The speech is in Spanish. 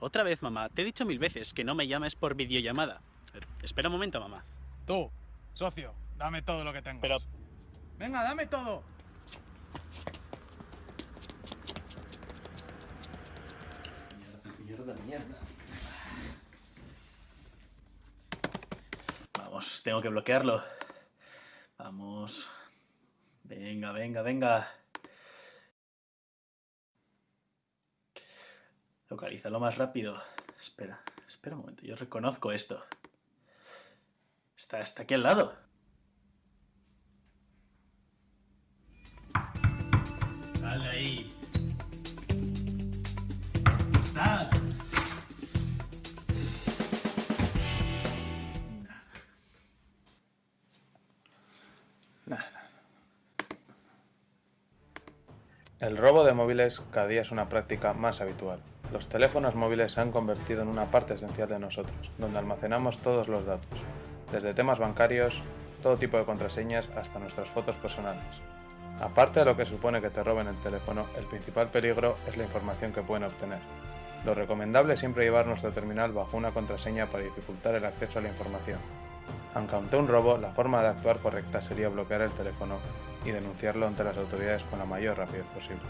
Otra vez, mamá. Te he dicho mil veces que no me llames por videollamada. Eh, Espera un momento, mamá. Tú, socio, dame todo lo que tengas. Pero- Venga, dame todo. Mierda, mierda. Vamos, tengo que bloquearlo. Vamos. Venga, venga, venga. Localízalo más rápido. Espera, espera un momento. Yo reconozco esto. Está, está aquí al lado. Sal de ahí. Sal. El robo de móviles cada día es una práctica más habitual. Los teléfonos móviles se han convertido en una parte esencial de nosotros, donde almacenamos todos los datos, desde temas bancarios, todo tipo de contraseñas hasta nuestras fotos personales. Aparte de lo que supone que te roben el teléfono, el principal peligro es la información que pueden obtener. Lo recomendable es siempre llevar nuestro terminal bajo una contraseña para dificultar el acceso a la información. Aunque ante un robo, la forma de actuar correcta sería bloquear el teléfono y denunciarlo ante las autoridades con la mayor rapidez posible.